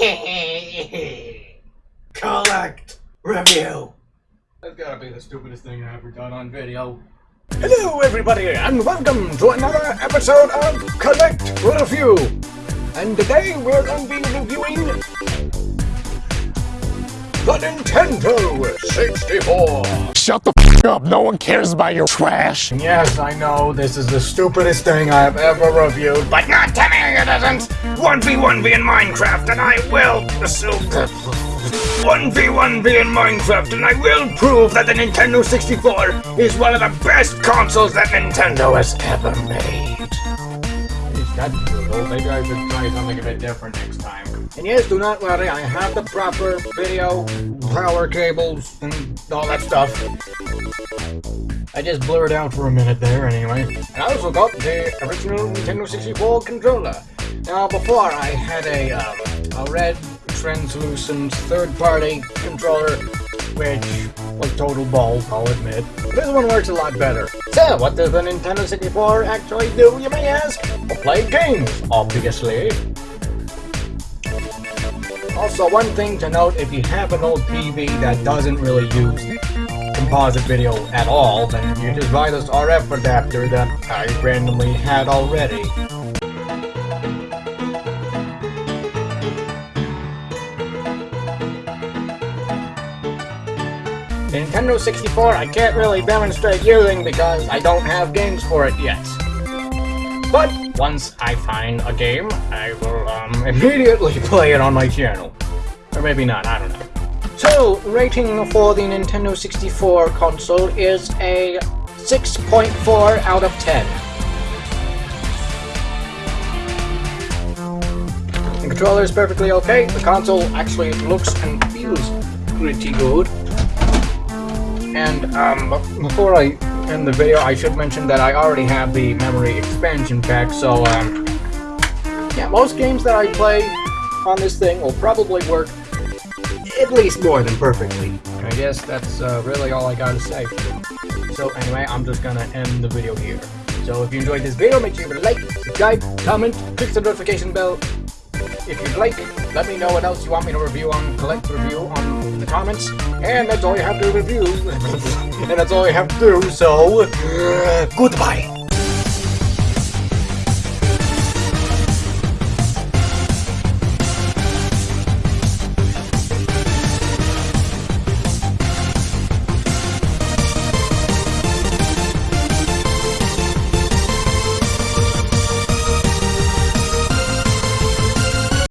Collect review. That's gotta be the stupidest thing I've ever done on video. Hello, everybody, and welcome to another episode of Collect Review. And today we're going to be reviewing the Nintendo 64. Shut the f up, no one cares about your trash. Yes, I know, this is the stupidest thing I've ever reviewed, but not to me it isn't! 1v1v in Minecraft, and I will assume 1v1v in Minecraft, and I will prove that the Nintendo 64 is one of the best consoles that Nintendo has ever made. That's brutal. Maybe I should try something a bit different next time. And yes, do not worry, I have the proper video, power cables, and all that stuff. I just blurred out for a minute there anyway. And I also got the original Nintendo 64 controller. Now before I had a, um, a red translucent third-party controller, which was total balls, I'll admit. This one works a lot better. So, what does the Nintendo 64 actually do, you may ask? Well, play games, obviously. Also, one thing to note, if you have an old TV that doesn't really use composite video at all, then you just buy this RF adapter that I randomly had already. Nintendo 64 I can't really demonstrate using because I don't have games for it yet. But once I find a game, I will um, immediately play it on my channel. Or maybe not, I don't know. So, rating for the Nintendo 64 console is a 6.4 out of 10. The controller is perfectly okay. The console actually looks and feels pretty good. And um, before I end the video, I should mention that I already have the memory expansion pack, so um, yeah, most games that I play on this thing will probably work at least more than perfectly. I guess that's uh, really all I gotta say. So anyway, I'm just gonna end the video here. So if you enjoyed this video, make sure you like, subscribe, comment, click the notification bell. If you'd like, let me know what else you want me to review on Collect Review on the comments. And that's all you have to review. and that's all you have to do, so... Uh, goodbye.